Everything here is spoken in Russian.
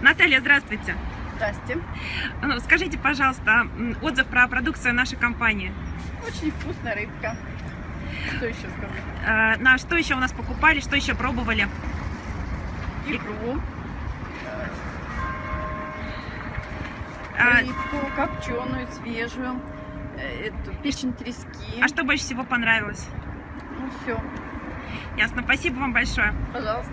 Наталья, здравствуйте. Здрасте. Ну, скажите, пожалуйста, отзыв про продукцию нашей компании. Очень вкусная рыбка. Что еще скажу? А, на что еще у нас покупали, что еще пробовали? Икру, а, рыбку, копченую, свежую, э, эту печень трески. а что больше всего понравилось? Ну все, Ясно, спасибо вам большое. пожалуйста.